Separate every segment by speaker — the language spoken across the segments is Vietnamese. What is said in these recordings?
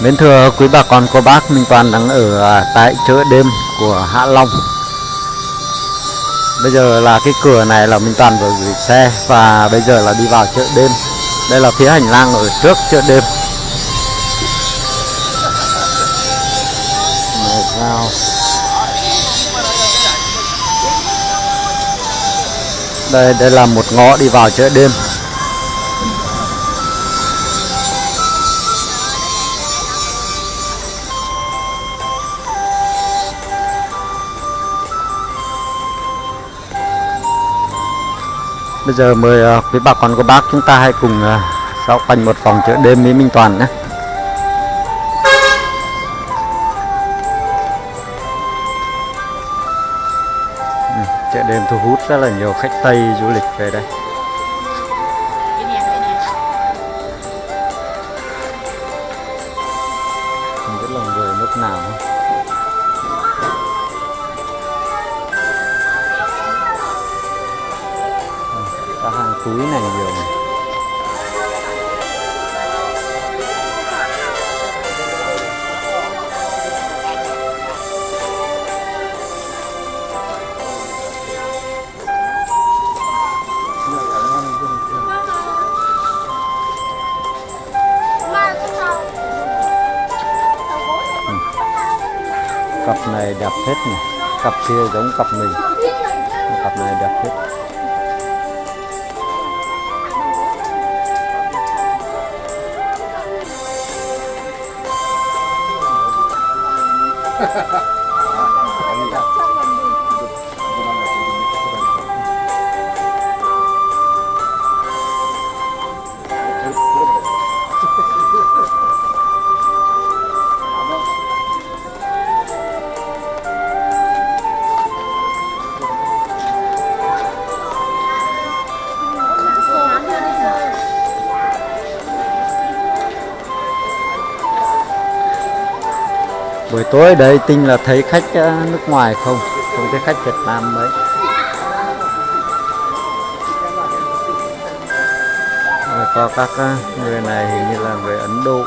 Speaker 1: Mến thưa quý bà con cô bác, Minh Toàn đang ở à, tại chợ đêm của Hạ Long. Bây giờ là cái cửa này là Minh Toàn vừa gửi xe và bây giờ là đi vào chợ đêm. Đây là phía hành lang ở trước chợ đêm. Đây đây là một ngõ đi vào chợ đêm. Bây giờ mời uh, quý bà con cô bác chúng ta hãy cùng uh, dạo quanh một vòng chợ đêm với Minh Toàn nhé. Ừ, chợ đêm thu hút rất là nhiều khách Tây du lịch về đây. Không biết là người nước nào không? Túi này nhiều này. cặp này đẹp hết này. Cặp kia giống cặp mình. Cặp này đẹp hết tối đây tinh là thấy khách ờ, nước ngoài không? Không thấy khách Việt Nam mấy. Có các ờ, người này hình như là người Ấn Độ.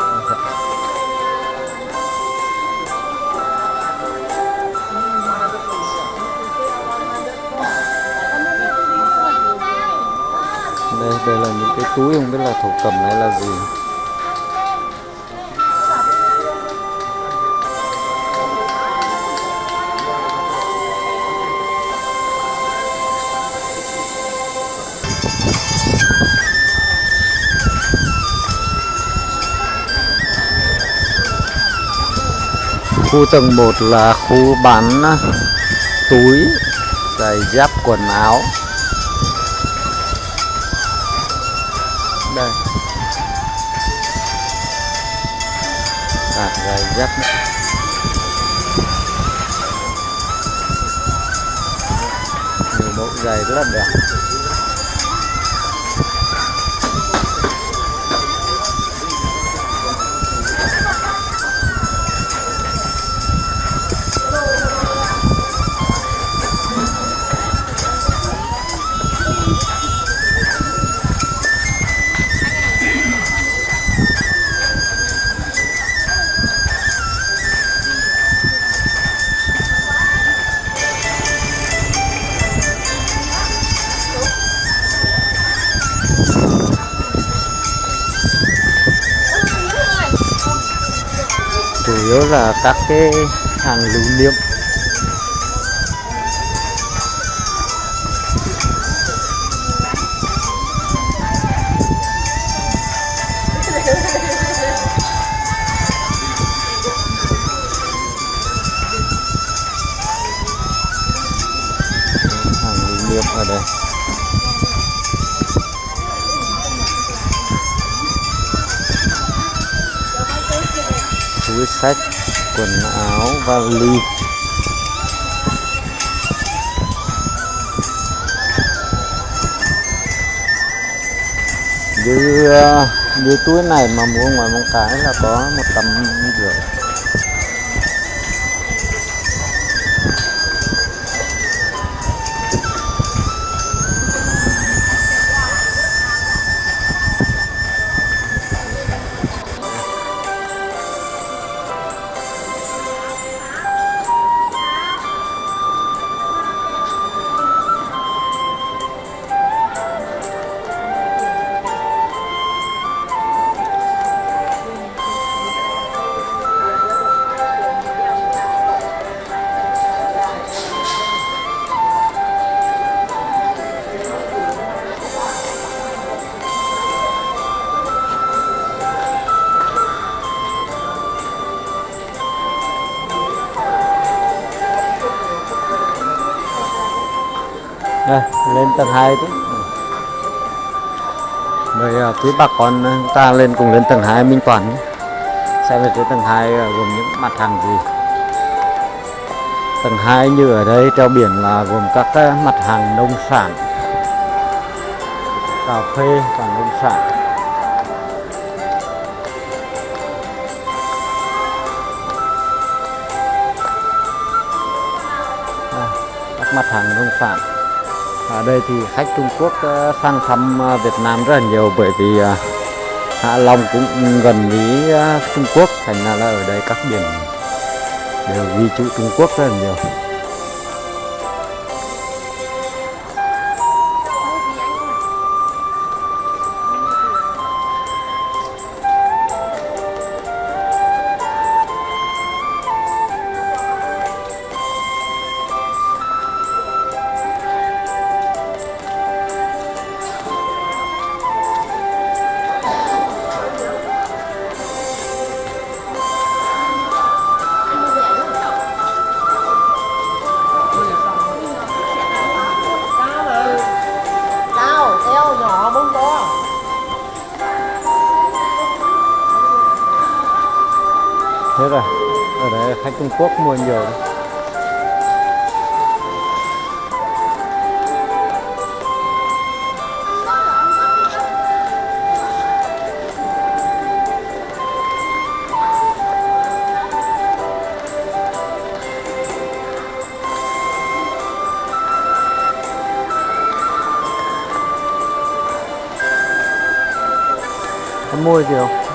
Speaker 1: Đây đây là những cái túi không biết là thổ cẩm hay là gì. Khu tầng 1 là khu bán à, túi giày dép quần áo. Đây. À, giày dép. Nữa. nhiều mẫu giày rất là đẹp. Yếu là các cái hàng lưu niệm. Hàng lưu niệm ở đây. Túi sách, quần áo vali như như túi này mà mua ngoài mong cái là có một tầm rưỡi. Đây lên tầng 2 tí. Mời quý à, bà con à, ta lên cùng lên tầng 2 Minh Toàn nhé. xem về phía tầng 2 gồm những mặt hàng gì. Tầng 2 như ở đây treo biển là gồm các cái mặt hàng nông sản. Cà phê và nông sản. Đây, các mặt hàng nông sản ở đây thì khách Trung Quốc ờ, sang thăm ờ, Việt Nam rất là nhiều bởi vì ờ, Hạ Long cũng gần với Trung Quốc, thành ra là ở đây các biển đều ghi chữ Trung Quốc rất là nhiều. Thế rồi ở đây khách Trung Quốc mua nhiều đấy. Mua gì không?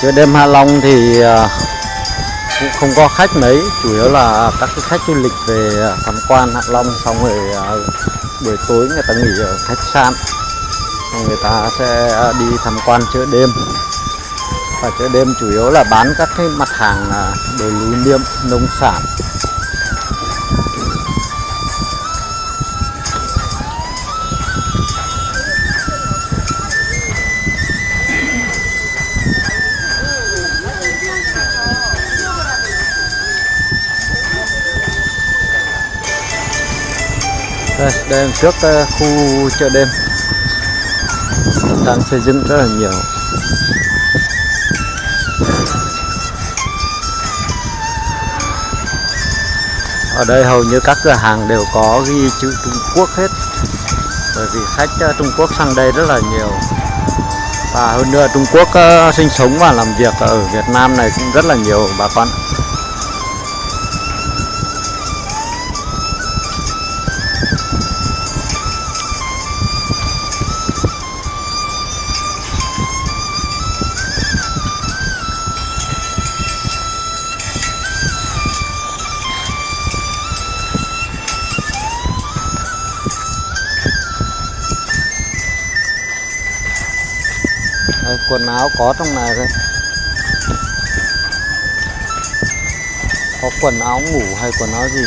Speaker 1: Ở chợ đêm Hạ Long thì à, cũng không có khách mấy, chủ yếu là các cái khách du lịch về à, tham quan Hạ Long, xong rồi à, buổi tối người ta nghỉ ở khách sạn. Người ta sẽ đi tham quan chợ đêm. Và chợ đêm chủ yếu là bán các cái mặt hàng đồ lưu niệm, nông sản. Đây đây là trước ờ, khu chợ đêm. Đang xây dựng rất là nhiều. Ở đây hầu như các cửa hàng đều có ghi chữ Trung Quốc hết. Bởi vì khách ờ, Trung Quốc sang đây rất là nhiều. Và hơn nữa Trung Quốc ờ, sinh sống và làm việc ở Việt Nam này cũng rất là nhiều bà con. Đây, quần áo có trong này đây có quần áo ngủ hay quần áo gì?